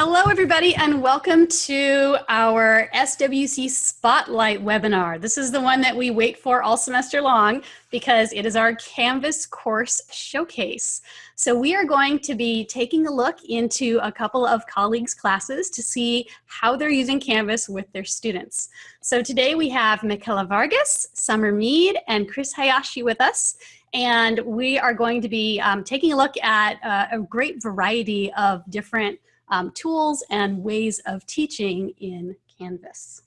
Hello, everybody, and welcome to our SWC Spotlight webinar. This is the one that we wait for all semester long because it is our Canvas course showcase. So we are going to be taking a look into a couple of colleagues' classes to see how they're using Canvas with their students. So today we have Michaela Vargas, Summer Mead, and Chris Hayashi with us. And we are going to be um, taking a look at uh, a great variety of different um, tools and ways of teaching in Canvas.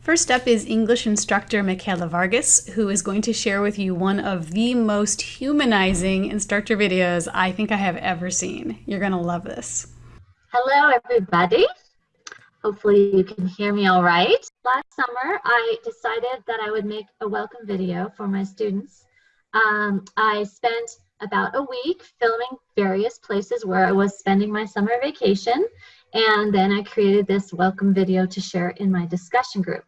First up is English instructor Michaela Vargas, who is going to share with you one of the most humanizing instructor videos I think I have ever seen. You're going to love this. Hello, everybody. Hopefully you can hear me all right. Last summer, I decided that I would make a welcome video for my students. Um, I spent about a week filming various places where I was spending my summer vacation. And then I created this welcome video to share in my discussion group.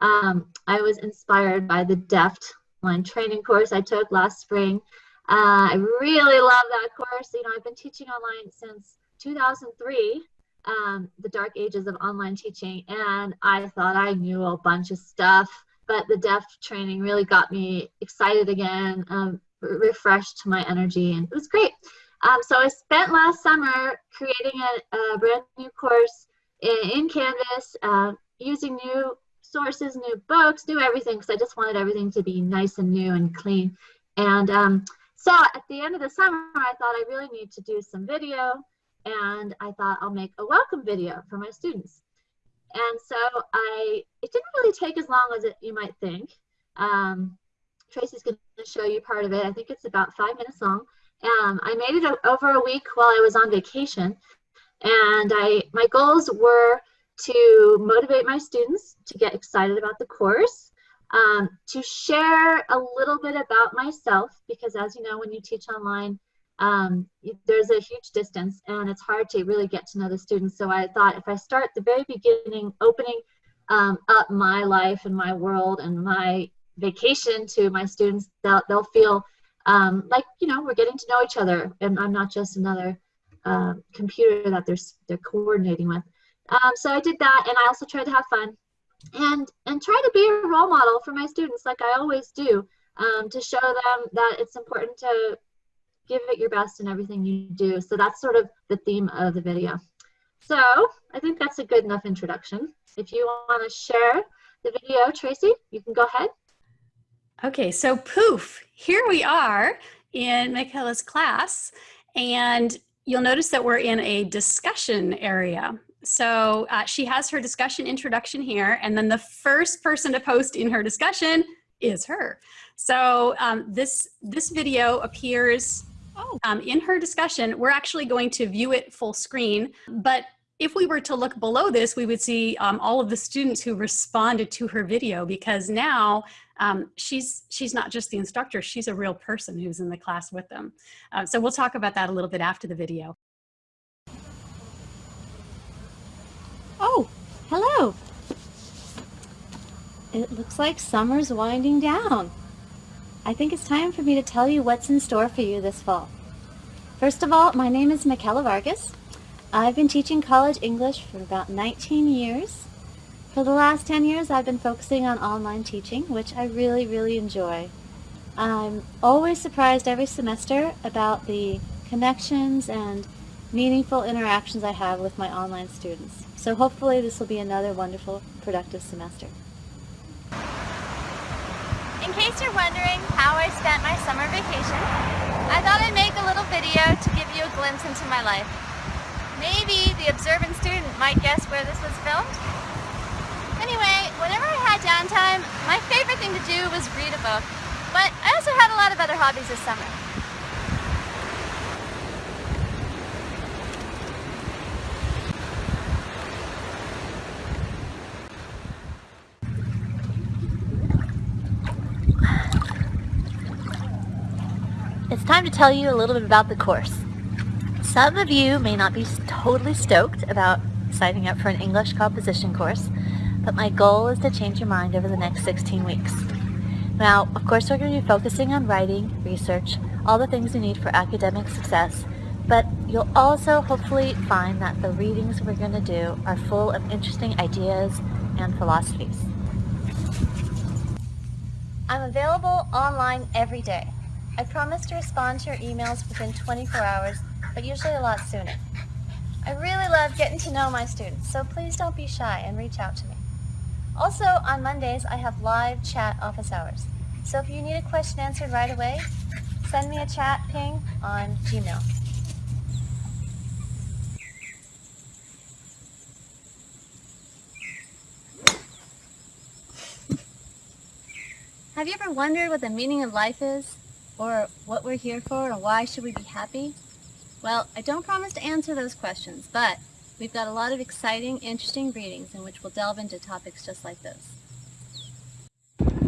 Um, I was inspired by the DEFT online training course I took last spring. Uh, I really love that course. You know, I've been teaching online since 2003, um, the dark ages of online teaching, and I thought I knew a bunch of stuff, but the DEFT training really got me excited again, um, refreshed my energy, and it was great. Um, so I spent last summer creating a, a brand new course in, in Canvas, uh, using new sources, new books, new everything, because I just wanted everything to be nice and new and clean. And um, so at the end of the summer, I thought I really need to do some video, and I thought I'll make a welcome video for my students. And so I, it didn't really take as long as it, you might think. Um, Tracy's going to show you part of it. I think it's about five minutes long. Um, I made it over a week while I was on vacation. And I, my goals were to motivate my students to get excited about the course, um, to share a little bit about myself, because as you know, when you teach online, um, there's a huge distance and it's hard to really get to know the students. So I thought if I start the very beginning, opening um, up my life and my world and my vacation to my students, they'll, they'll feel um, like, you know, we're getting to know each other and I'm not just another uh, computer that they're, they're coordinating with. Um, so I did that and I also tried to have fun and, and try to be a role model for my students like I always do um, to show them that it's important to give it your best in everything you do. So that's sort of the theme of the video. So I think that's a good enough introduction. If you want to share the video, Tracy, you can go ahead. Okay, so poof, here we are in Michaela's class, and you'll notice that we're in a discussion area. So uh, she has her discussion introduction here, and then the first person to post in her discussion is her. So um, this, this video appears oh. um, in her discussion. We're actually going to view it full screen, but if we were to look below this, we would see um, all of the students who responded to her video because now um, she's, she's not just the instructor, she's a real person who's in the class with them. Uh, so we'll talk about that a little bit after the video. Oh, hello. It looks like summer's winding down. I think it's time for me to tell you what's in store for you this fall. First of all, my name is Michaela Vargas. I've been teaching college English for about 19 years. For the last 10 years, I've been focusing on online teaching, which I really, really enjoy. I'm always surprised every semester about the connections and meaningful interactions I have with my online students. So hopefully this will be another wonderful, productive semester. In case you're wondering how I spent my summer vacation, I thought I'd make a little video to give you a glimpse into my life. Maybe the observant student might guess where this was filmed, Anyway, whenever I had downtime, my favorite thing to do was read a book. But I also had a lot of other hobbies this summer. It's time to tell you a little bit about the course. Some of you may not be totally stoked about signing up for an English composition course, but my goal is to change your mind over the next 16 weeks. Now, of course, we're going to be focusing on writing, research, all the things you need for academic success, But you'll also hopefully find that the readings we're going to do are full of interesting ideas and philosophies. I'm available online every day. I promise to respond to your emails within 24 hours, but usually a lot sooner. I really love getting to know my students, so please don't be shy and reach out to me. Also, on Mondays, I have live chat office hours. So if you need a question answered right away, send me a chat ping on Gmail. Have you ever wondered what the meaning of life is? Or what we're here for, or why should we be happy? Well, I don't promise to answer those questions, but we've got a lot of exciting, interesting readings in which we'll delve into topics just like this.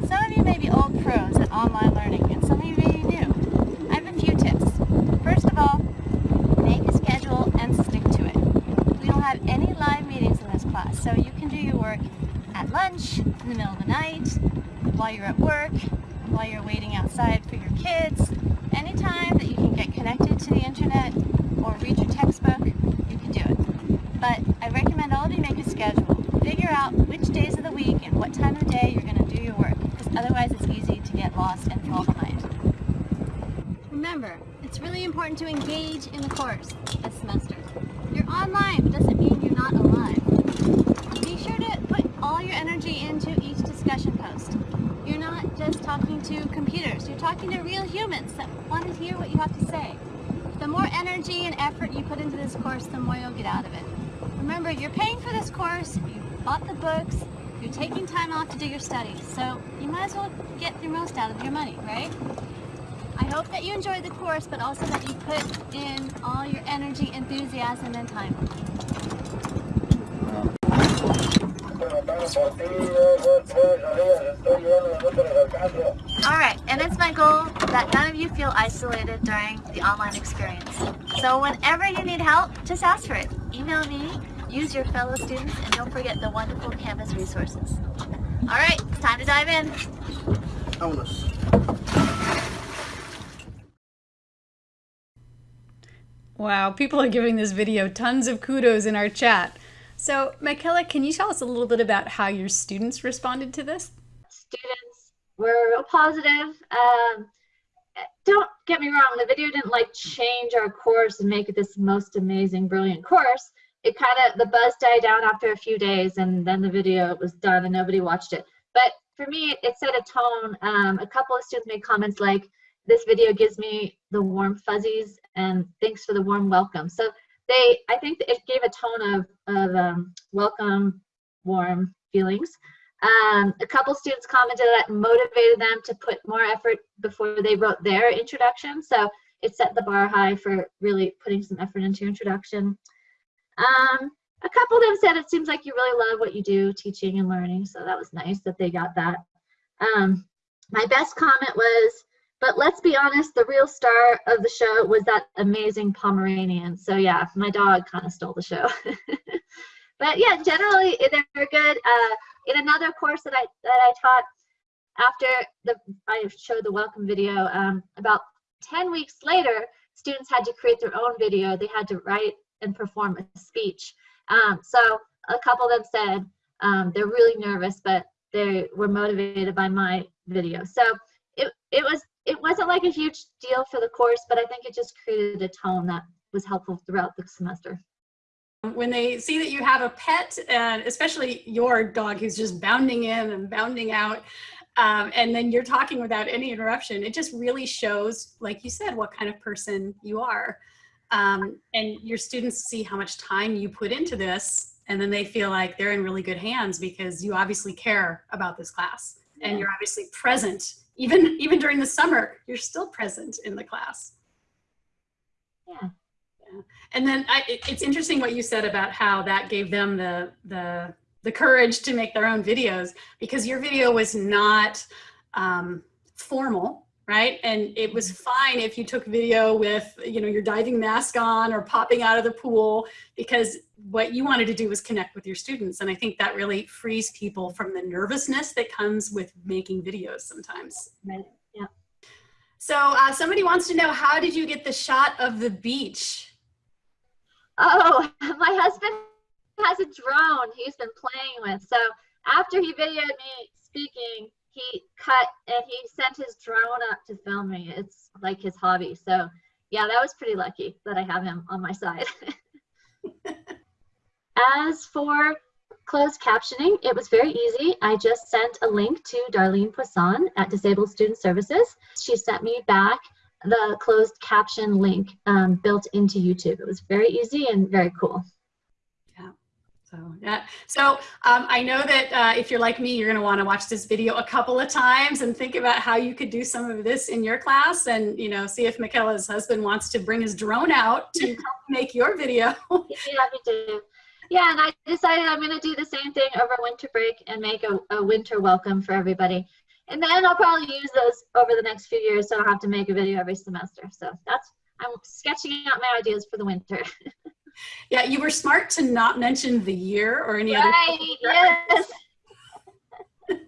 Some of you may be old pros at online learning, and some of you may be new. I have a few tips. First of all, make a schedule and stick to it. We don't have any live meetings in this class, so you can do your work at lunch, in the middle of the night, while you're at work, while you're waiting outside for your kids. Anytime that you can get connected to the internet or read your textbook, you can do it. But I recommend all of you make a schedule. Figure out which days of the week and what time of the day you're going to do your work, because otherwise it's lost and fall behind. Remember, it's really important to engage in the course this semester. You're online, doesn't mean you're not alive. Be sure to put all your energy into each discussion post. You're not just talking to computers, you're talking to real humans that want to hear what you have to say. The more energy and effort you put into this course, the more you'll get out of it. Remember, you're paying for this course, you bought the books, you're taking time off to do your studies, so you might as well get the most out of your money, right? I hope that you enjoyed the course, but also that you put in all your energy, enthusiasm, and time. Alright, and it's my goal that none of you feel isolated during the online experience. So whenever you need help, just ask for it. Email me, use your fellow students, and don't forget the wonderful Canvas resources. Alright, time to dive in. Wow, people are giving this video tons of kudos in our chat. So, Michaela, can you tell us a little bit about how your students responded to this? Students were real positive. Um, don't get me wrong, the video didn't like change our course and make it this most amazing, brilliant course. It kind of, the buzz died down after a few days and then the video was done and nobody watched it. But for me, it set a tone. Um, a couple of students made comments like, this video gives me the warm fuzzies and thanks for the warm welcome. So they, I think it gave a tone of, of um, welcome, warm feelings. Um, a couple students commented that motivated them to put more effort before they wrote their introduction. So it set the bar high for really putting some effort into your introduction. Um, a couple of them said it seems like you really love what you do, teaching and learning. So that was nice that they got that. Um, my best comment was, but let's be honest, the real star of the show was that amazing Pomeranian. So yeah, my dog kind of stole the show. but yeah, generally they're good. Uh, in another course that I that I taught, after the I showed the welcome video, um, about 10 weeks later, students had to create their own video. They had to write and perform a speech. Um, so a couple of them said um, they're really nervous, but they were motivated by my video. So it, it was it wasn't like a huge deal for the course, but I think it just created a tone that was helpful throughout the semester. When they see that you have a pet, and especially your dog who's just bounding in and bounding out, um, and then you're talking without any interruption, it just really shows, like you said, what kind of person you are. Um, and your students see how much time you put into this, and then they feel like they're in really good hands because you obviously care about this class. And you're obviously present. Even even during the summer you're still present in the class. Yeah. yeah. and then I, it, it's interesting what you said about how that gave them the the the courage to make their own videos because your video was not um, formal right? And it was mm-hmm. fine if you took video with, you know, your diving mask on or popping out of the pool because what you wanted to do was connect with your students. And I think that really frees people from the nervousness that comes with making videos sometimes. Right. Yeah. So uh, somebody wants to know, how did you get the shot of the beach? Oh, my husband has a drone he's been playing with. So after he videoed me speaking, he cut and he sent his drone up to film me. It's like his hobby. So yeah, that was pretty lucky that I have him on my side. As for closed captioning, it was very easy. I just sent a link to Darlene Poisson at Disabled Student Services. She sent me back the closed caption link um, built into YouTube. It was very easy and very cool. So yeah. So um, I know that uh, if you're like me, you're going to want to watch this video a couple of times and think about how you could do some of this in your class, and you know, see if Michaela's husband wants to bring his drone out to help make your video. yeah, me too. Yeah, and I decided I'm going to do the same thing over winter break and make a, a winter welcome for everybody. And then I'll probably use those over the next few years, so I'll have to make a video every semester. So that's I'm sketching out my ideas for the winter. Yeah, you were smart to not mention the year or any right, other. Yes.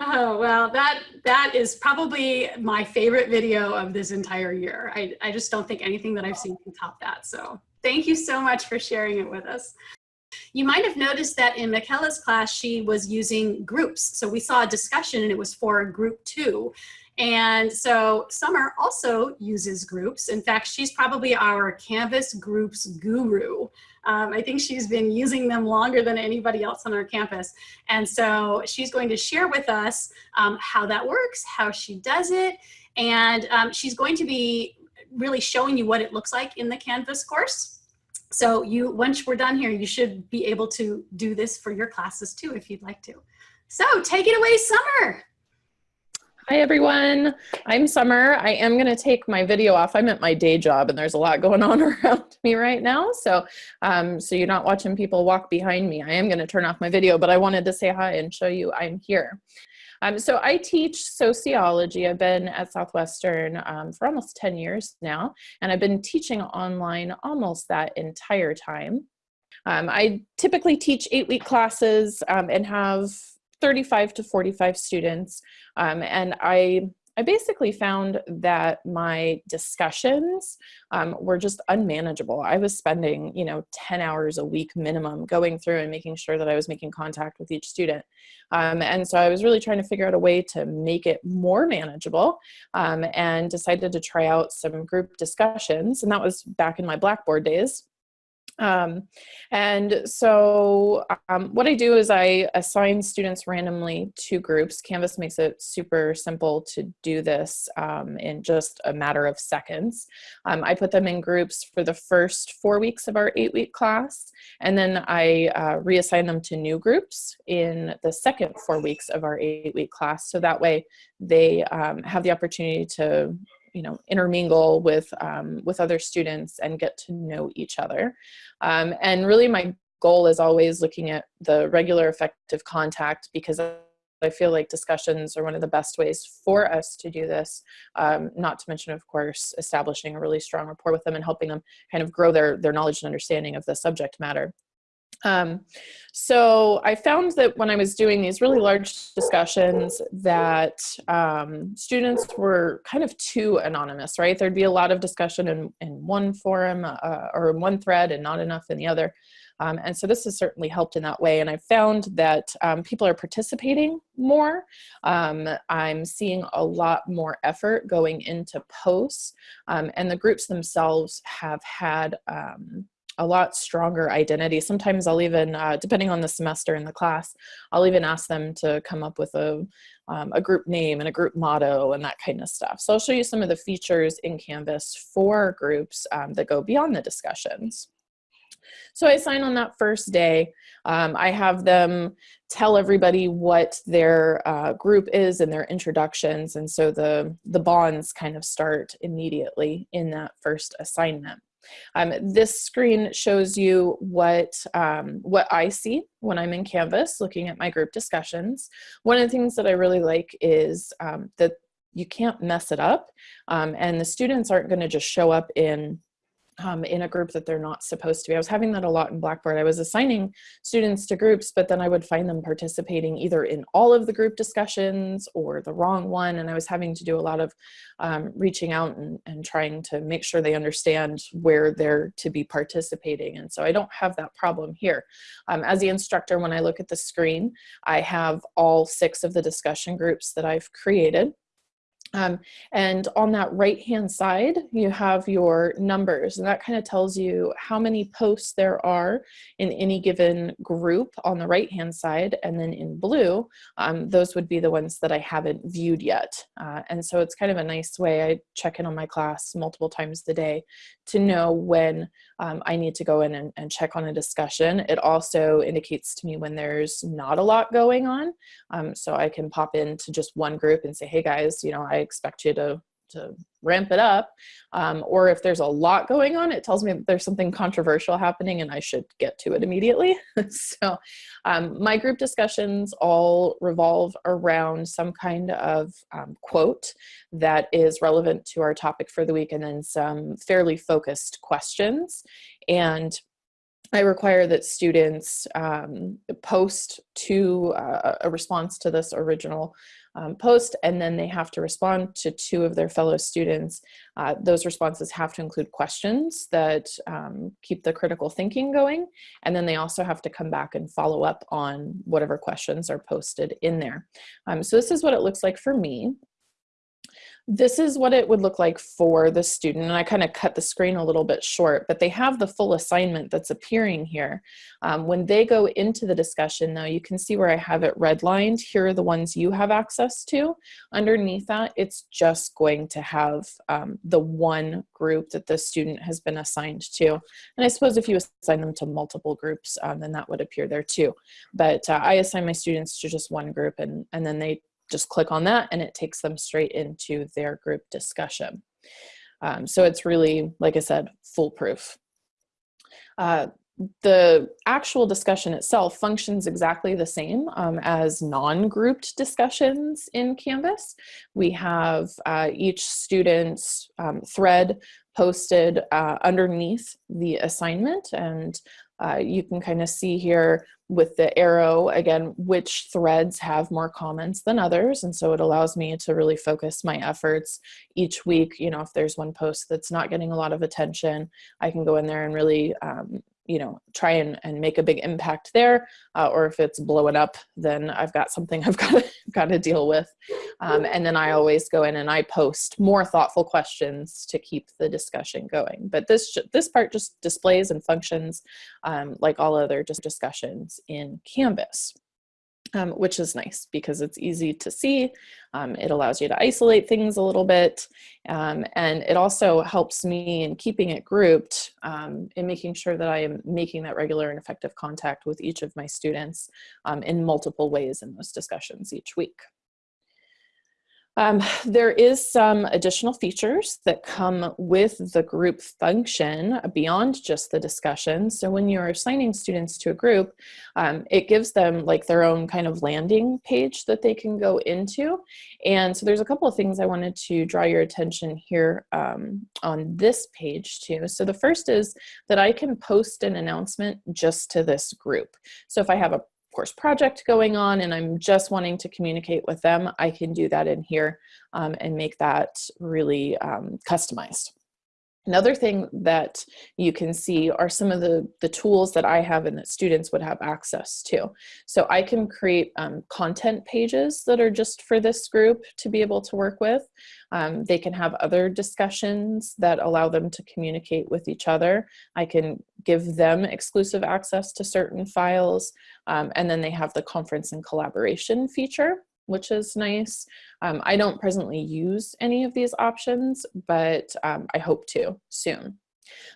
oh well, that that is probably my favorite video of this entire year. I I just don't think anything that I've seen can top that. So thank you so much for sharing it with us. You might have noticed that in Michaela's class, she was using groups. So we saw a discussion and it was for group two. And so Summer also uses groups. In fact, she's probably our Canvas groups guru. Um, I think she's been using them longer than anybody else on our campus. And so she's going to share with us um, how that works, how she does it, and um, she's going to be really showing you what it looks like in the Canvas course. So you, once we're done here, you should be able to do this for your classes too, if you'd like to. So take it away, Summer. Hi everyone, I'm Summer. I am going to take my video off. I'm at my day job and there's a lot going on around me right now. So, um, so you're not watching people walk behind me. I am going to turn off my video, but I wanted to say hi and show you I'm here. Um, so I teach sociology. I've been at Southwestern um, for almost 10 years now, and I've been teaching online almost that entire time. Um, I typically teach eight week classes um, and have 35 to 45 students. Um, and I, I basically found that my discussions um, were just unmanageable. I was spending, you know, 10 hours a week minimum going through and making sure that I was making contact with each student. Um, and so I was really trying to figure out a way to make it more manageable um, and decided to try out some group discussions. And that was back in my Blackboard days. Um, and so um, what I do is I assign students randomly to groups. Canvas makes it super simple to do this um, in just a matter of seconds. Um, I put them in groups for the first four weeks of our eight week class, and then I uh, reassign them to new groups in the second four weeks of our eight week class. So that way they um, have the opportunity to you know intermingle with um, with other students and get to know each other um, and really my goal is always looking at the regular effective contact because I feel like discussions are one of the best ways for us to do this, um, not to mention, of course, establishing a really strong rapport with them and helping them kind of grow their, their knowledge and understanding of the subject matter. Um, so I found that when I was doing these really large discussions that um, students were kind of too anonymous, right? There'd be a lot of discussion in, in one forum uh, or in one thread and not enough in the other. Um, and so this has certainly helped in that way. And I found that um, people are participating more. Um, I'm seeing a lot more effort going into posts um, and the groups themselves have had um, a lot stronger identity. Sometimes I'll even, uh, depending on the semester in the class, I'll even ask them to come up with a, um, a group name and a group motto and that kind of stuff. So I'll show you some of the features in Canvas for groups um, that go beyond the discussions. So I sign on that first day. Um, I have them tell everybody what their uh, group is and their introductions. And so the, the bonds kind of start immediately in that first assignment. Um, this screen shows you what, um, what I see when I'm in Canvas looking at my group discussions. One of the things that I really like is um, that you can't mess it up um, and the students aren't going to just show up in um, in a group that they're not supposed to be. I was having that a lot in Blackboard. I was assigning students to groups, but then I would find them participating either in all of the group discussions or the wrong one. And I was having to do a lot of um, reaching out and, and trying to make sure they understand where they're to be participating. And so I don't have that problem here. Um, as the instructor, when I look at the screen, I have all six of the discussion groups that I've created. Um, and on that right hand side, you have your numbers and that kind of tells you how many posts there are in any given group on the right hand side. And then in blue, um, those would be the ones that I haven't viewed yet. Uh, and so it's kind of a nice way I check in on my class multiple times a day to know when um, I need to go in and, and, check on a discussion. It also indicates to me when there's not a lot going on. Um, so I can pop into just one group and say, hey guys, you know, I expect you to to ramp it up. Um, or if there's a lot going on, it tells me that there's something controversial happening and I should get to it immediately. so um, my group discussions all revolve around some kind of um, quote that is relevant to our topic for the week and then some fairly focused questions. And I require that students um, post to uh, a response to this original um, post and then they have to respond to two of their fellow students. Uh, those responses have to include questions that um, keep the critical thinking going and then they also have to come back and follow up on whatever questions are posted in there. Um, so this is what it looks like for me this is what it would look like for the student. And I kind of cut the screen a little bit short, but they have the full assignment that's appearing here. Um, when they go into the discussion though, you can see where I have it redlined. Here are the ones you have access to. Underneath that, it's just going to have um, the one group that the student has been assigned to. And I suppose if you assign them to multiple groups, um, then that would appear there too. But uh, I assign my students to just one group and, and then they just click on that and it takes them straight into their group discussion. Um, so it's really, like I said, foolproof. Uh, the actual discussion itself functions exactly the same um, as non-grouped discussions in Canvas. We have uh, each student's um, thread posted uh, underneath the assignment and uh, you can kind of see here with the arrow, again, which threads have more comments than others. And so it allows me to really focus my efforts each week. You know, if there's one post that's not getting a lot of attention, I can go in there and really um, you know, try and, and make a big impact there. Uh, or if it's blowing up, then I've got something I've got to, got to deal with. Um, and then I always go in and I post more thoughtful questions to keep the discussion going. But this, this part just displays and functions um, like all other just discussions in Canvas um, which is nice because it's easy to see. Um, it allows you to isolate things a little bit. Um, and it also helps me in keeping it grouped um, in making sure that I am making that regular and effective contact with each of my students um, in multiple ways in those discussions each week. Um, there is some additional features that come with the group function beyond just the discussion. So when you're assigning students to a group, um, it gives them like their own kind of landing page that they can go into. And so there's a couple of things I wanted to draw your attention here um, on this page too. So the first is that I can post an announcement just to this group. So if I have a course project going on and I'm just wanting to communicate with them, I can do that in here um, and make that really um, customized. Another thing that you can see are some of the, the tools that I have and that students would have access to. So I can create um, content pages that are just for this group to be able to work with. Um, they can have other discussions that allow them to communicate with each other. I can give them exclusive access to certain files. Um, and then they have the conference and collaboration feature which is nice. Um, I don't presently use any of these options, but um, I hope to soon.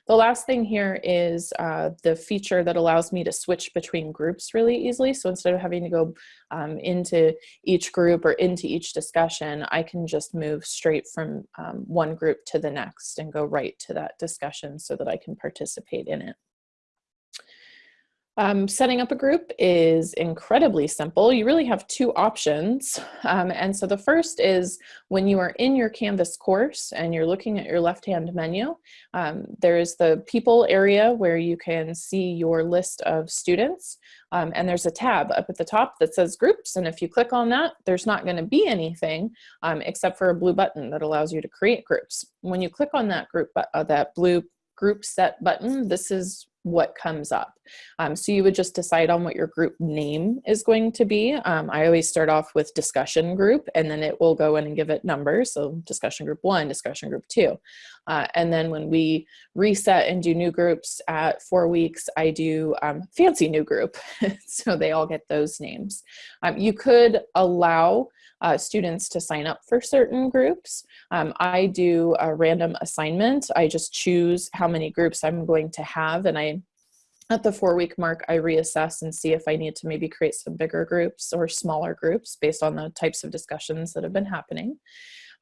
The last thing here is uh, the feature that allows me to switch between groups really easily. So instead of having to go um, into each group or into each discussion, I can just move straight from um, one group to the next and go right to that discussion so that I can participate in it. Um, setting up a group is incredibly simple. You really have two options. Um, and so the first is when you are in your Canvas course and you're looking at your left-hand menu, um, there's the people area where you can see your list of students. Um, and there's a tab up at the top that says groups. And if you click on that, there's not gonna be anything um, except for a blue button that allows you to create groups. When you click on that group, uh, that blue group set button, this is what comes up. Um, so you would just decide on what your group name is going to be. Um, I always start off with discussion group and then it will go in and give it numbers. So discussion group one, discussion group two. Uh, and then when we reset and do new groups at four weeks, I do um, fancy new group. so they all get those names. Um, you could allow uh, students to sign up for certain groups. Um, I do a random assignment. I just choose how many groups I'm going to have and I at the four week mark, I reassess and see if I need to maybe create some bigger groups or smaller groups based on the types of discussions that have been happening.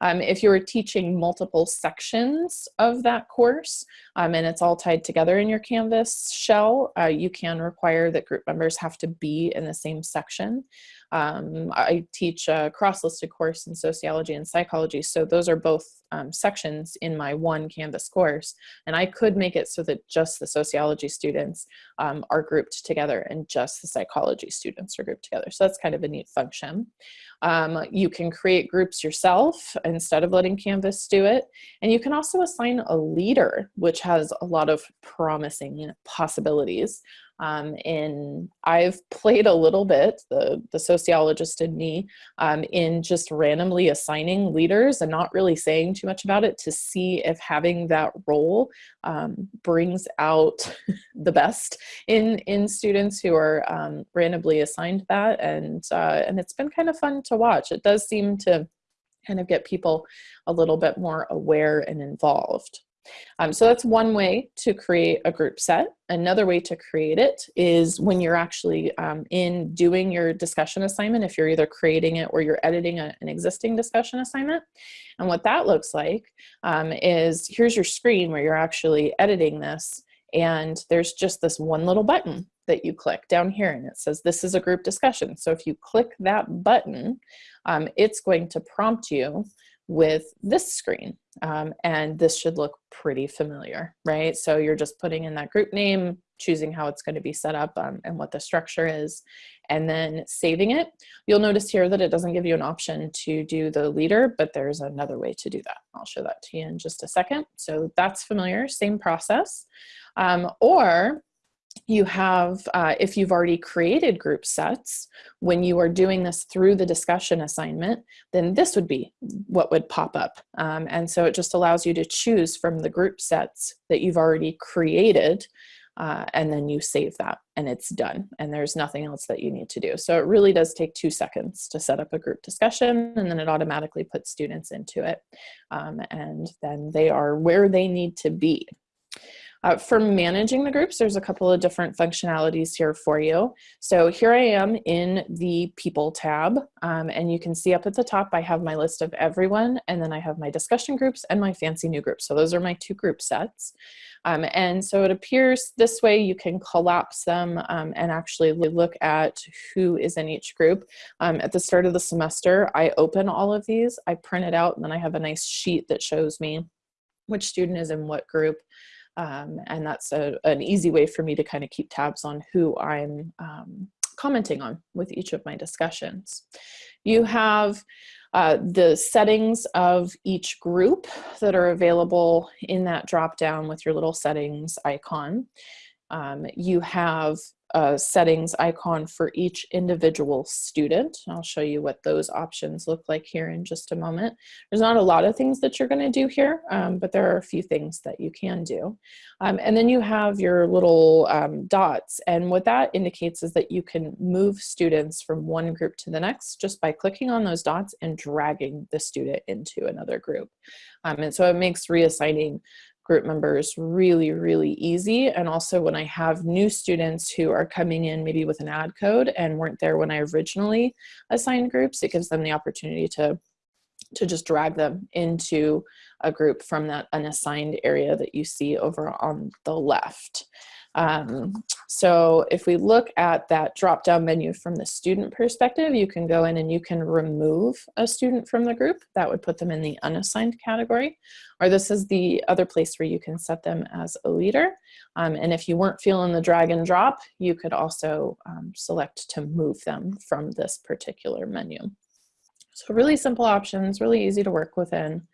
Um, if you are teaching multiple sections of that course um, and it's all tied together in your Canvas shell, uh, you can require that group members have to be in the same section. Um, I teach a cross-listed course in sociology and psychology, so those are both um, sections in my one Canvas course, and I could make it so that just the sociology students um, are grouped together and just the psychology students are grouped together. So that's kind of a neat function. Um, you can create groups yourself instead of letting Canvas do it. And you can also assign a leader, which has a lot of promising possibilities. Um, and I've played a little bit, the, the sociologist in me, um, in just randomly assigning leaders and not really saying too much about it to see if having that role um, brings out the best in, in students who are um, randomly assigned that. And, uh, and it's been kind of fun to watch. It does seem to kind of get people a little bit more aware and involved. Um, so that's one way to create a group set. Another way to create it is when you're actually um, in doing your discussion assignment, if you're either creating it or you're editing a, an existing discussion assignment. And what that looks like um, is here's your screen where you're actually editing this and there's just this one little button that you click down here and it says this is a group discussion. So if you click that button, um, it's going to prompt you with this screen. Um, and this should look pretty familiar, right? So you're just putting in that group name, choosing how it's going to be set up um, and what the structure is, and then saving it. You'll notice here that it doesn't give you an option to do the leader, but there's another way to do that. I'll show that to you in just a second. So that's familiar, same process. Um, or you have, uh, if you've already created group sets, when you are doing this through the discussion assignment, then this would be what would pop up. Um, and so it just allows you to choose from the group sets that you've already created uh, and then you save that and it's done and there's nothing else that you need to do. So it really does take two seconds to set up a group discussion and then it automatically puts students into it um, and then they are where they need to be. Uh, for managing the groups, there's a couple of different functionalities here for you. So here I am in the People tab, um, and you can see up at the top I have my list of everyone, and then I have my discussion groups and my fancy new groups. So those are my two group sets. Um, and so it appears this way you can collapse them um, and actually look at who is in each group. Um, at the start of the semester, I open all of these, I print it out, and then I have a nice sheet that shows me which student is in what group. Um, and that's a, an easy way for me to kind of keep tabs on who I'm um, commenting on with each of my discussions. You have uh, the settings of each group that are available in that drop down with your little settings icon. Um, you have a settings icon for each individual student. I'll show you what those options look like here in just a moment. There's not a lot of things that you're going to do here, um, but there are a few things that you can do. Um, and then you have your little um, dots. And what that indicates is that you can move students from one group to the next just by clicking on those dots and dragging the student into another group. Um, and so it makes reassigning group members really, really easy. And also when I have new students who are coming in maybe with an add code and weren't there when I originally assigned groups, it gives them the opportunity to, to just drag them into a group from that unassigned area that you see over on the left. Um, so if we look at that drop down menu from the student perspective, you can go in and you can remove a student from the group. That would put them in the unassigned category. Or this is the other place where you can set them as a leader. Um, and if you weren't feeling the drag and drop, you could also um, select to move them from this particular menu. So really simple options, really easy to work within.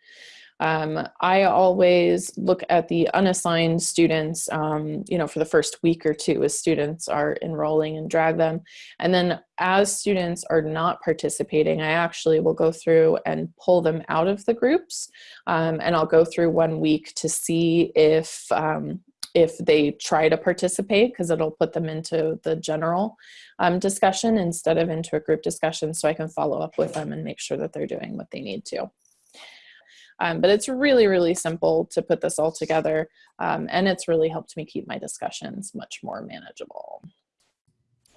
Um, I always look at the unassigned students, um, you know, for the first week or two as students are enrolling and drag them. And then as students are not participating, I actually will go through and pull them out of the groups. Um, and I'll go through one week to see if, um, if they try to participate because it'll put them into the general um, discussion instead of into a group discussion so I can follow up with them and make sure that they're doing what they need to. Um, but it's really, really simple to put this all together. Um, and it's really helped me keep my discussions much more manageable.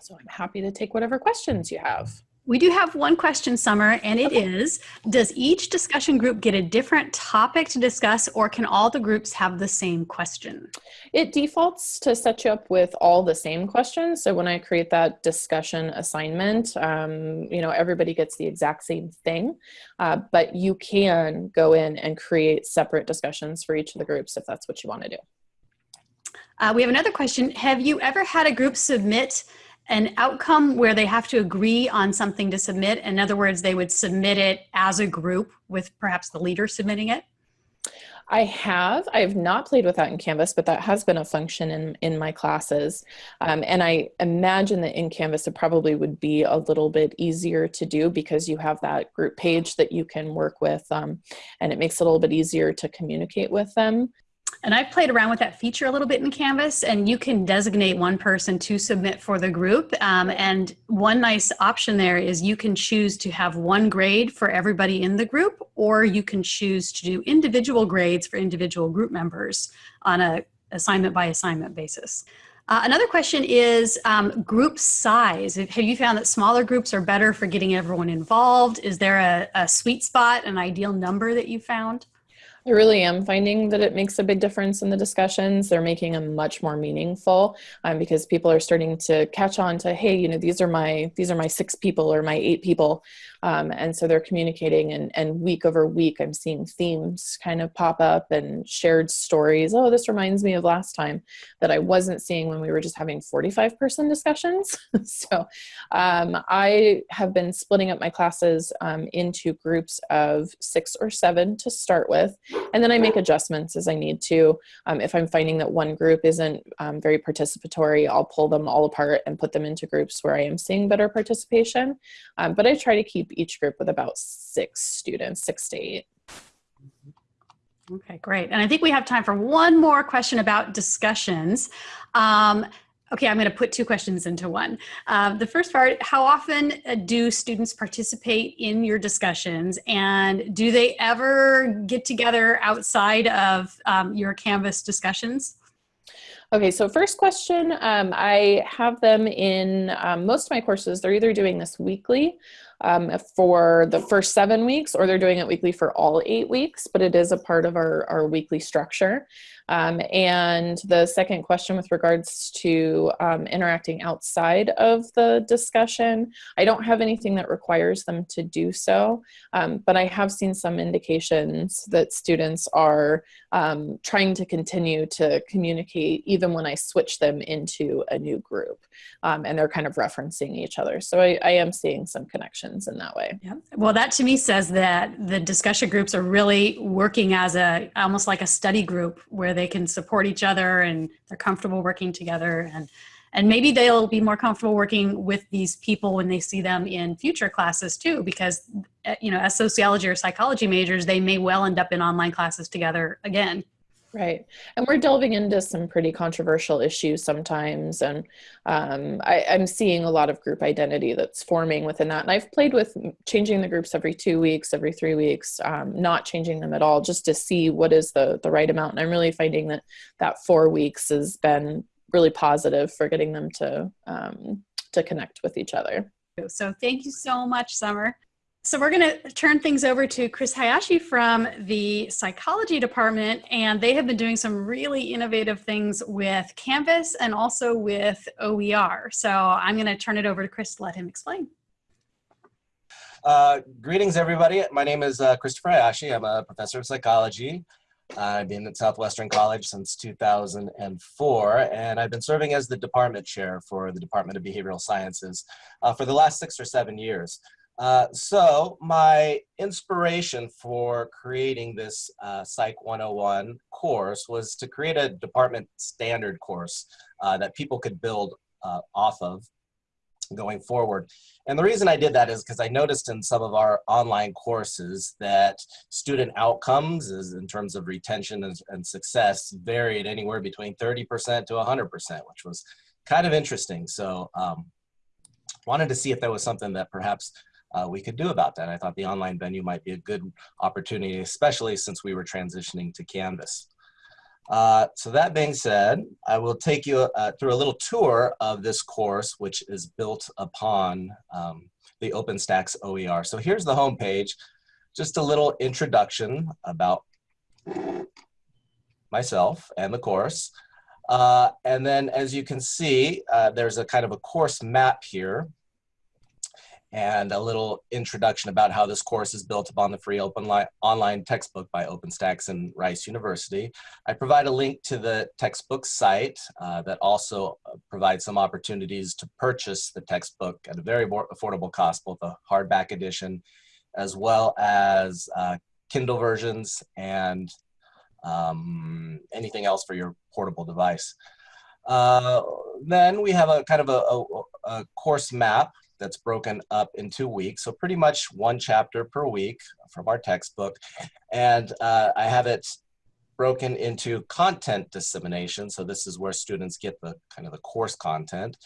So I'm happy to take whatever questions you have. We do have one question, Summer, and it okay. is: Does each discussion group get a different topic to discuss, or can all the groups have the same question? It defaults to set you up with all the same questions. So when I create that discussion assignment, um, you know, everybody gets the exact same thing, uh, but you can go in and create separate discussions for each of the groups if that's what you want to do. Uh, we have another question. Have you ever had a group submit an outcome where they have to agree on something to submit. In other words, they would submit it as a group with perhaps the leader submitting it. I have. I have not played with that in Canvas, but that has been a function in, in my classes. Um, and I imagine that in Canvas it probably would be a little bit easier to do because you have that group page that you can work with um, and it makes it a little bit easier to communicate with them. And I've played around with that feature a little bit in Canvas, and you can designate one person to submit for the group. Um, and one nice option there is you can choose to have one grade for everybody in the group, or you can choose to do individual grades for individual group members on a assignment by assignment basis. Uh, another question is um, group size. Have you found that smaller groups are better for getting everyone involved? Is there a, a sweet spot, an ideal number that you found? I really am finding that it makes a big difference in the discussions. They're making them much more meaningful um, because people are starting to catch on to, hey, you know, these are my these are my six people or my eight people, um, and so they're communicating. And and week over week, I'm seeing themes kind of pop up and shared stories. Oh, this reminds me of last time that I wasn't seeing when we were just having 45 person discussions. so um, I have been splitting up my classes um, into groups of six or seven to start with and then I make adjustments as I need to. Um, if I'm finding that one group isn't um, very participatory, I'll pull them all apart and put them into groups where I am seeing better participation. Um, but I try to keep each group with about six students, six to eight. Okay, great. And I think we have time for one more question about discussions. Um, Okay, I'm going to put two questions into one. Uh, the first part, how often uh, do students participate in your discussions and do they ever get together outside of um, your Canvas discussions? Okay, so first question, um, I have them in um, most of my courses, they're either doing this weekly um, for the first seven weeks or they're doing it weekly for all eight weeks, but it is a part of our, our weekly structure. Um, and the second question with regards to um, interacting outside of the discussion, I don't have anything that requires them to do so, um, but I have seen some indications that students are um, trying to continue to communicate even when I switch them into a new group um, and they're kind of referencing each other. So I, I am seeing some connections in that way. Yeah. Well, that to me says that the discussion groups are really working as a almost like a study group where where they can support each other and they're comfortable working together. And and maybe they'll be more comfortable working with these people when they see them in future classes too because eh, you know as sociology or psychology majors they may well end up in online classes together again Right. And we're delving into some pretty controversial issues sometimes. And um, I, am seeing a lot of group identity that's forming within that. And I've played with changing the groups every two weeks, every three weeks, um, not changing them at all, just to see what is the, the right amount. And I'm really finding that that four weeks has been really positive for getting them to, um, to connect with each other. So thank you so much, Summer. So we're going to turn things over to Chris Hayashi from the psychology department, and they have been doing some really innovative things with Canvas and also with OER. So I'm going to turn it over to Chris to let him explain. Uh, greetings, everybody. My name is uh, Christopher Hayashi. I'm a professor of psychology. I've been at Southwestern College since 2004, and I've been serving as the department chair for the Department of Behavioral Sciences uh, for the last six or seven years. Uh, so my inspiration for creating this uh, Psych 101 course was to create a department standard course uh, that people could build uh, off of going forward. And the reason I did that is because I noticed in some of our online courses that student outcomes is in terms of retention and, and success varied anywhere between 30% to 100%, which was kind of interesting. So um, wanted to see if there was something that perhaps uh, we could do about that. I thought the online venue might be a good opportunity, especially since we were transitioning to Canvas. Uh, so that being said, I will take you uh, through a little tour of this course, which is built upon um, the OpenStax OER. So here's the home page, just a little introduction about myself and the course. Uh, and then as you can see, uh, there's a kind of a course map here and a little introduction about how this course is built upon the free open online textbook by OpenStax and Rice University. I provide a link to the textbook site uh, that also provides some opportunities to purchase the textbook at a very affordable cost, both a hardback edition as well as uh, Kindle versions and um, anything else for your portable device. Uh, then we have a kind of a, a, a course map that's broken up in two weeks. So pretty much one chapter per week from our textbook. And uh, I have it broken into content dissemination. So this is where students get the kind of the course content.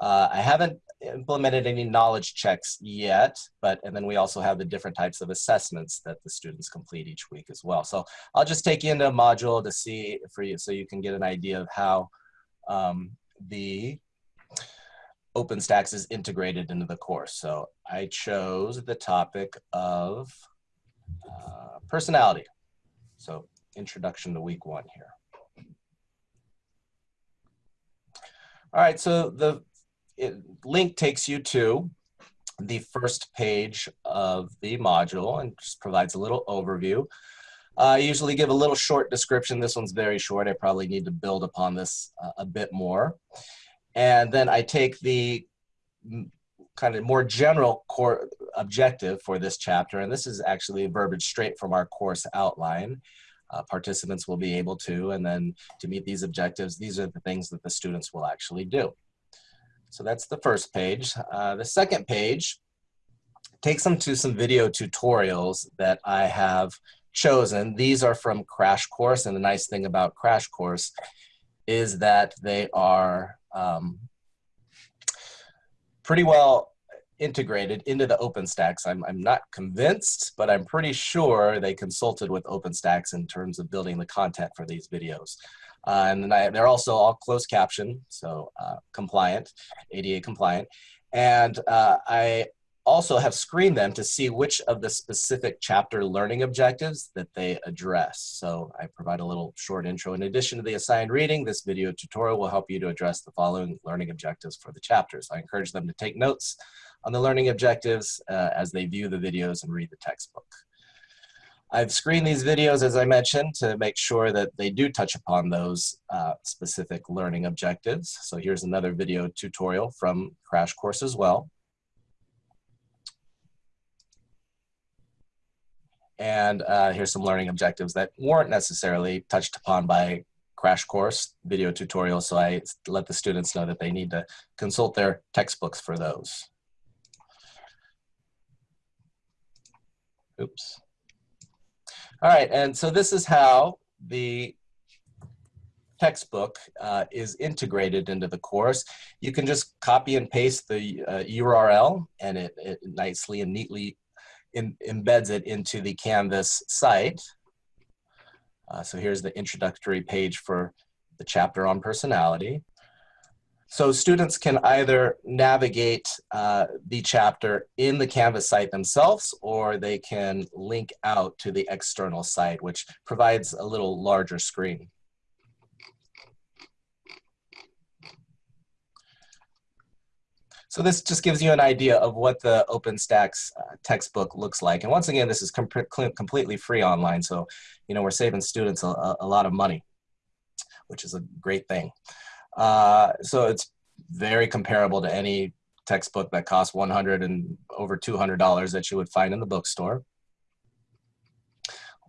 Uh, I haven't implemented any knowledge checks yet, but and then we also have the different types of assessments that the students complete each week as well. So I'll just take you into a module to see for you so you can get an idea of how um, the OpenStax is integrated into the course. So I chose the topic of uh, personality. So introduction to week one here. All right, so the it, link takes you to the first page of the module and just provides a little overview. Uh, I usually give a little short description. This one's very short. I probably need to build upon this uh, a bit more. And then I take the kind of more general core objective for this chapter, and this is actually verbiage straight from our course outline. Uh, participants will be able to, and then to meet these objectives, these are the things that the students will actually do. So that's the first page. Uh, the second page takes them to some video tutorials that I have chosen. These are from Crash Course, and the nice thing about Crash Course is that they are um, pretty well integrated into the OpenStax. I'm, I'm not convinced, but I'm pretty sure they consulted with OpenStax in terms of building the content for these videos. Uh, and I, they're also all closed caption, so uh, compliant, ADA compliant. And uh, I also have screened them to see which of the specific chapter learning objectives that they address. So I provide a little short intro. In addition to the assigned reading, this video tutorial will help you to address the following learning objectives for the chapters. I encourage them to take notes on the learning objectives uh, as they view the videos and read the textbook. I've screened these videos, as I mentioned, to make sure that they do touch upon those uh, specific learning objectives. So here's another video tutorial from Crash Course as well. And uh, here's some learning objectives that weren't necessarily touched upon by crash course video tutorials. So I let the students know that they need to consult their textbooks for those. Oops. All right, and so this is how the textbook uh, is integrated into the course. You can just copy and paste the uh, URL and it, it nicely and neatly in, embeds it into the Canvas site. Uh, so here's the introductory page for the chapter on personality. So students can either navigate uh, the chapter in the Canvas site themselves, or they can link out to the external site, which provides a little larger screen. So this just gives you an idea of what the OpenStax uh, textbook looks like. And once again, this is com completely free online. So, you know, we're saving students a, a lot of money, which is a great thing. Uh, so it's very comparable to any textbook that costs 100 and over $200 that you would find in the bookstore.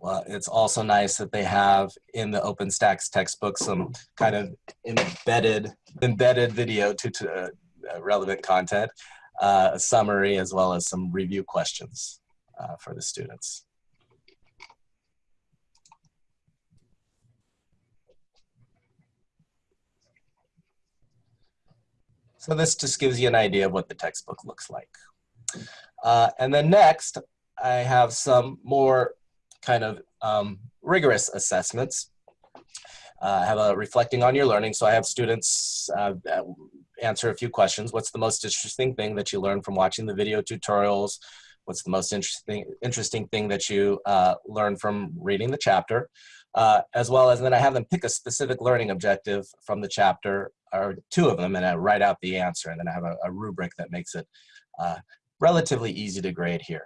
Well, it's also nice that they have in the OpenStax textbook some kind of embedded embedded video to, to uh, relevant content, uh, a summary, as well as some review questions uh, for the students. So this just gives you an idea of what the textbook looks like. Uh, and then next, I have some more kind of um, rigorous assessments. Uh, have a reflecting on your learning. So I have students uh, answer a few questions. What's the most interesting thing that you learned from watching the video tutorials? What's the most interesting interesting thing that you uh, learned from reading the chapter? Uh, as well as then I have them pick a specific learning objective from the chapter or two of them and I write out the answer and then I have a, a rubric that makes it uh, relatively easy to grade here.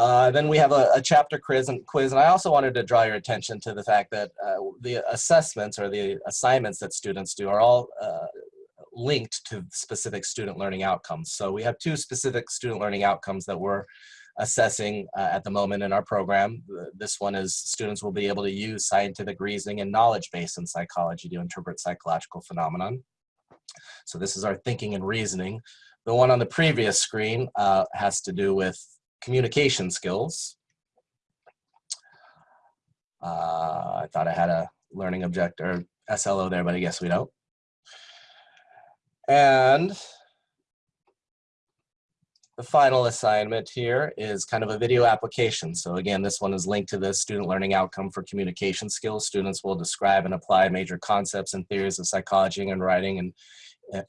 Uh, then we have a, a, chapter quiz and quiz, and I also wanted to draw your attention to the fact that uh, the assessments or the assignments that students do are all uh, linked to specific student learning outcomes. So we have two specific student learning outcomes that we're assessing uh, at the moment in our program. This one is students will be able to use scientific reasoning and knowledge base in psychology to interpret psychological phenomenon. So this is our thinking and reasoning. The one on the previous screen uh, has to do with communication skills. Uh, I thought I had a learning object or SLO there, but I guess we don't. And the final assignment here is kind of a video application. So again, this one is linked to the student learning outcome for communication skills. Students will describe and apply major concepts and theories of psychology and writing and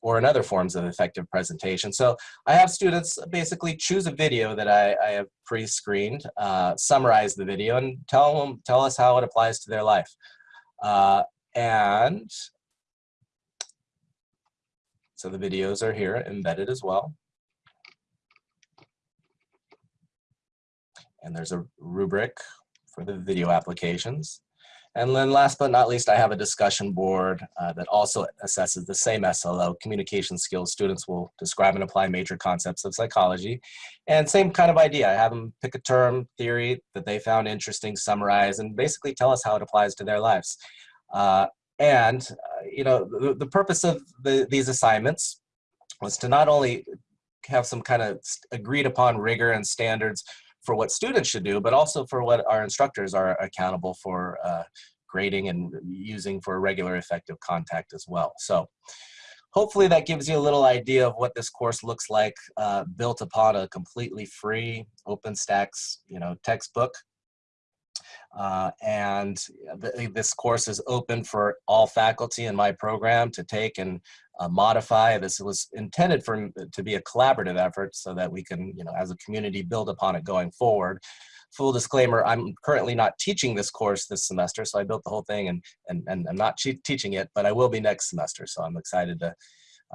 or in other forms of effective presentation. So I have students basically choose a video that I, I have pre-screened, uh, summarize the video and tell them, tell us how it applies to their life. Uh, and so the videos are here embedded as well. and there's a rubric for the video applications. And then last but not least, I have a discussion board uh, that also assesses the same SLO, communication skills. Students will describe and apply major concepts of psychology. And same kind of idea, I have them pick a term, theory that they found interesting, summarize, and basically tell us how it applies to their lives. Uh, and, uh, you know, the, the purpose of the, these assignments was to not only have some kind of agreed upon rigor and standards for what students should do, but also for what our instructors are accountable for uh, grading and using for regular effective contact as well. So hopefully that gives you a little idea of what this course looks like uh, built upon a completely free OpenStax you know, textbook. Uh, and th this course is open for all faculty in my program to take and uh, modify. This was intended for to be a collaborative effort so that we can, you know, as a community build upon it going forward. Full disclaimer, I'm currently not teaching this course this semester, so I built the whole thing and, and, and I'm not teaching it, but I will be next semester, so I'm excited to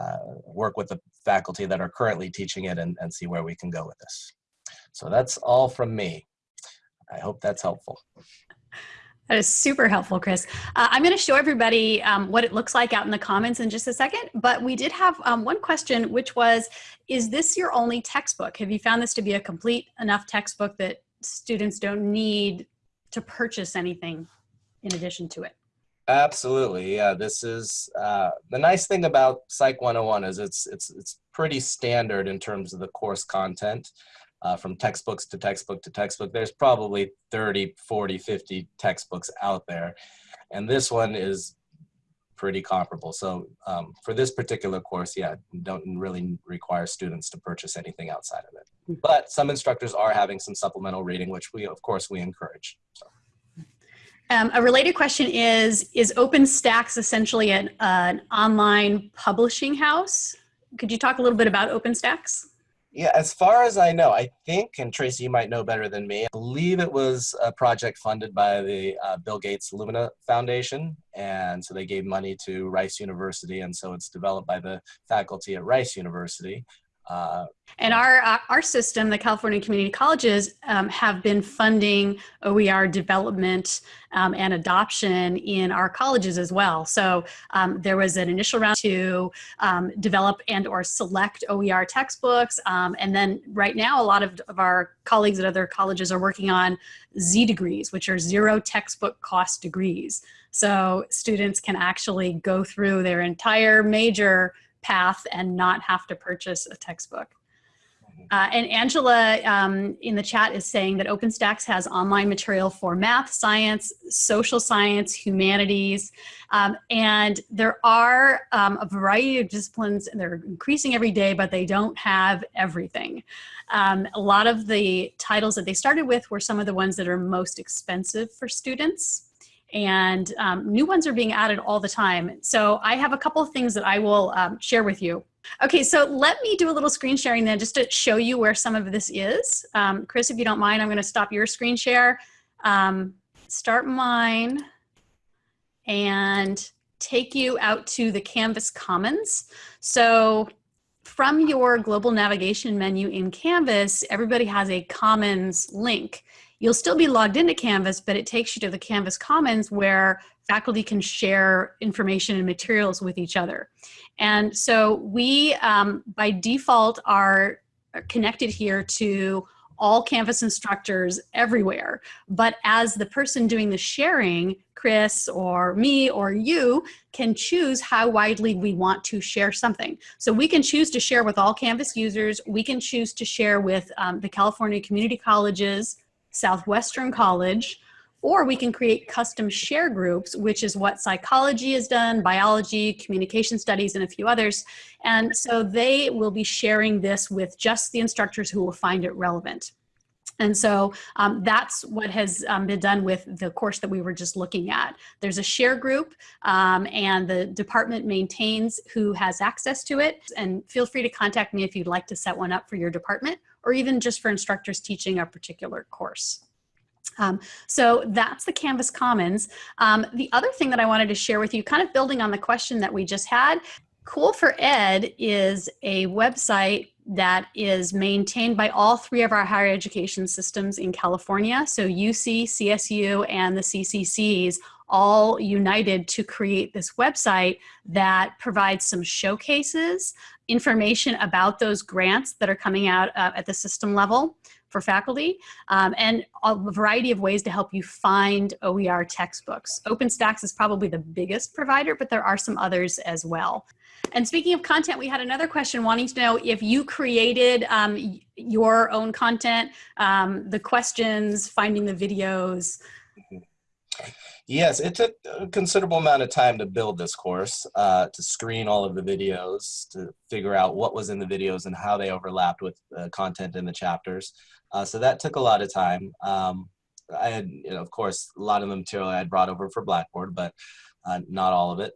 uh, work with the faculty that are currently teaching it and, and see where we can go with this. So that's all from me. I hope that's helpful. That is super helpful, Chris. Uh, I'm going to show everybody um, what it looks like out in the comments in just a second, but we did have um, one question, which was, is this your only textbook? Have you found this to be a complete enough textbook that students don't need to purchase anything in addition to it? Absolutely, yeah. This is uh, the nice thing about Psych 101 is it's it's it's pretty standard in terms of the course content uh, from textbooks to textbook to textbook. There's probably 30, 40, 50 textbooks out there. And this one is pretty comparable. So um, for this particular course, yeah, don't really require students to purchase anything outside of it. Hmm. But some instructors are having some supplemental reading, which we, of course, we encourage. So. Um, a related question is, is OpenStax essentially an, an online publishing house? Could you talk a little bit about OpenStax? Yeah, as far as I know, I think, and Tracy, you might know better than me, I believe it was a project funded by the uh, Bill Gates Lumina Foundation. And so they gave money to Rice University. And so it's developed by the faculty at Rice University. Uh, and our uh, our system, the California Community Colleges, um, have been funding OER development um, and adoption in our colleges as well. So um, there was an initial round to um, develop and or select OER textbooks, um, and then right now a lot of, of our colleagues at other colleges are working on Z degrees, which are zero textbook cost degrees. So students can actually go through their entire major path and not have to purchase a textbook. Mm-hmm. Uh, and Angela um, in the chat is saying that OpenStax has online material for math, science, social science, humanities, um, and there are um, a variety of disciplines, and they're increasing every day, but they don't have everything. Um, a lot of the titles that they started with were some of the ones that are most expensive for students and um, new ones are being added all the time. So I have a couple of things that I will um, share with you. Okay, so let me do a little screen sharing then just to show you where some of this is. Um, Chris, if you don't mind, I'm gonna stop your screen share, um, start mine, and take you out to the Canvas Commons. So from your global navigation menu in Canvas, everybody has a Commons link. You'll still be logged into Canvas, but it takes you to the Canvas Commons where faculty can share information and materials with each other. And so we, um, by default, are connected here to all Canvas instructors everywhere. But as the person doing the sharing, Chris or me or you can choose how widely we want to share something. So we can choose to share with all Canvas users. We can choose to share with um, the California Community Colleges, Southwestern College, or we can create custom share groups, which is what psychology has done, biology, communication studies, and a few others. And so they will be sharing this with just the instructors who will find it relevant. And so um, that's what has um, been done with the course that we were just looking at. There's a share group um, and the department maintains who has access to it. And feel free to contact me if you'd like to set one up for your department or even just for instructors teaching a particular course. Um, so that's the Canvas Commons. Um, the other thing that I wanted to share with you, kind of building on the question that we just had, COOL4Ed is a website that is maintained by all three of our higher education systems in California. So UC, CSU, and the CCCs all united to create this website that provides some showcases, information about those grants that are coming out uh, at the system level for faculty, um, and a variety of ways to help you find OER textbooks. OpenStax is probably the biggest provider, but there are some others as well. And speaking of content, we had another question wanting to know if you created um, your own content, um, the questions, finding the videos. Yes, it took a considerable amount of time to build this course, uh, to screen all of the videos, to figure out what was in the videos and how they overlapped with uh, content in the chapters. Uh, so that took a lot of time. Um, I had, you know, of course, a lot of the material I had brought over for Blackboard, but uh, not all of it.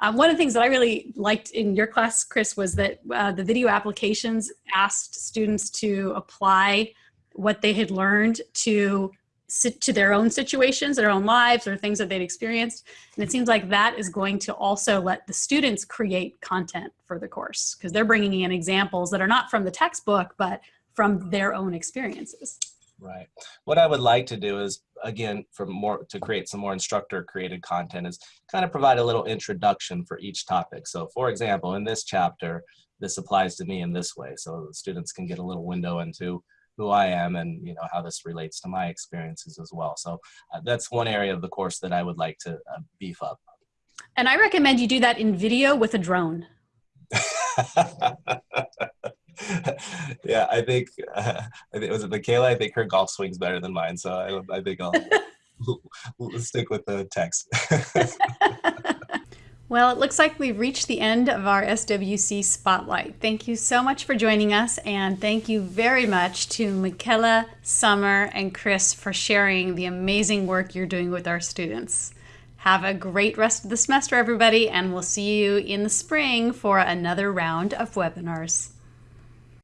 Um, one of the things that I really liked in your class, Chris, was that uh, the video applications asked students to apply what they had learned to to their own situations, their own lives, or things that they'd experienced. And it seems like that is going to also let the students create content for the course because they're bringing in examples that are not from the textbook, but from their own experiences. Right. What I would like to do is, again, for more to create some more instructor created content is kind of provide a little introduction for each topic. So for example, in this chapter, this applies to me in this way. So the students can get a little window into who I am and you know how this relates to my experiences as well. So uh, that's one area of the course that I would like to uh, beef up. And I recommend you do that in video with a drone. yeah, I think uh, I think was it Michaela. I think her golf swing's better than mine, so I, I think I'll stick with the text. Well, it looks like we've reached the end of our SWC Spotlight. Thank you so much for joining us, and thank you very much to Michaela, Summer, and Chris for sharing the amazing work you're doing with our students. Have a great rest of the semester, everybody, and we'll see you in the spring for another round of webinars.